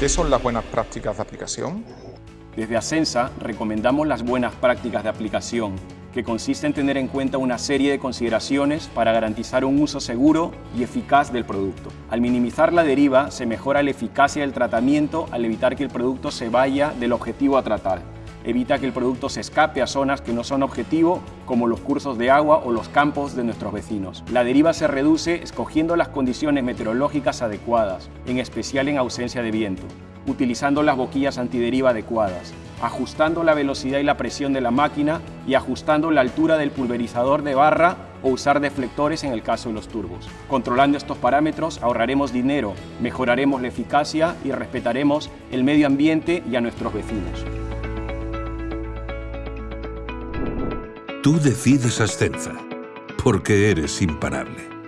¿Qué son las buenas prácticas de aplicación? Desde Asensa recomendamos las buenas prácticas de aplicación, que consiste en tener en cuenta una serie de consideraciones para garantizar un uso seguro y eficaz del producto. Al minimizar la deriva, se mejora la eficacia del tratamiento al evitar que el producto se vaya del objetivo a tratar. Evita que el producto se escape a zonas que no son objetivo, como los cursos de agua o los campos de nuestros vecinos. La deriva se reduce escogiendo las condiciones meteorológicas adecuadas, en especial en ausencia de viento, utilizando las boquillas antideriva adecuadas, ajustando la velocidad y la presión de la máquina y ajustando la altura del pulverizador de barra o usar deflectores en el caso de los turbos. Controlando estos parámetros ahorraremos dinero, mejoraremos la eficacia y respetaremos el medio ambiente y a nuestros vecinos. Tú decides Ascenza, porque eres imparable.